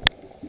you